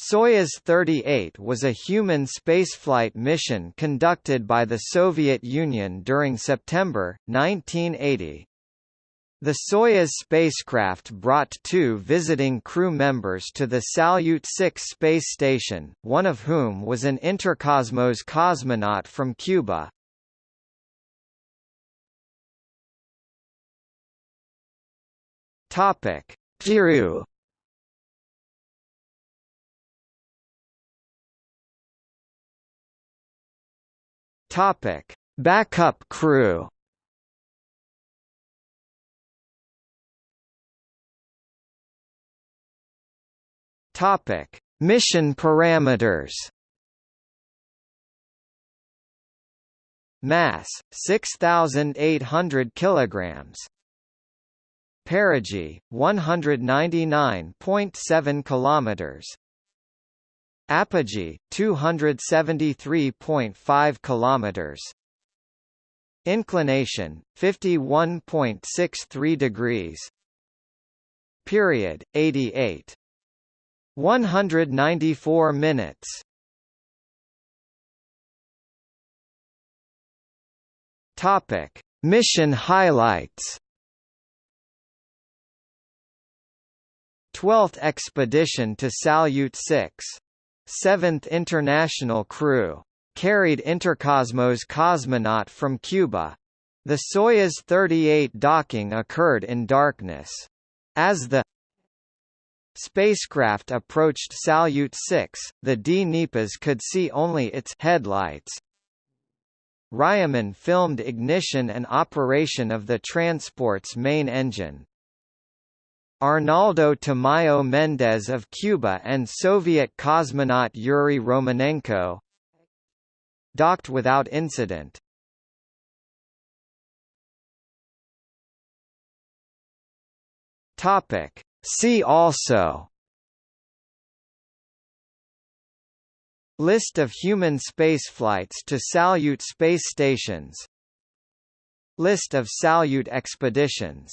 Soyuz 38 was a human spaceflight mission conducted by the Soviet Union during September, 1980. The Soyuz spacecraft brought two visiting crew members to the Salyut 6 space station, one of whom was an Interkosmos cosmonaut from Cuba. Topic: Topic: Backup crew. Topic: Mission parameters. Mass 6800 kilograms. Perigee 199.7 kilometers. Apogee 273.5 kilometers. Inclination 51.63 degrees. Period 88 194 minutes. Topic: Mission highlights. 12th expedition to Salyut 6 Seventh International Crew. Carried Interkosmos cosmonaut from Cuba. The Soyuz 38 docking occurred in darkness. As the spacecraft approached Salyut 6, the Dneprs could see only its headlights. Ryumin filmed ignition and operation of the transport's main engine. Arnaldo Tamayo Mendez of Cuba and Soviet cosmonaut Yuri Romanenko docked without incident. Topic. See also List of human spaceflights to Salyut space stations List of Salyut expeditions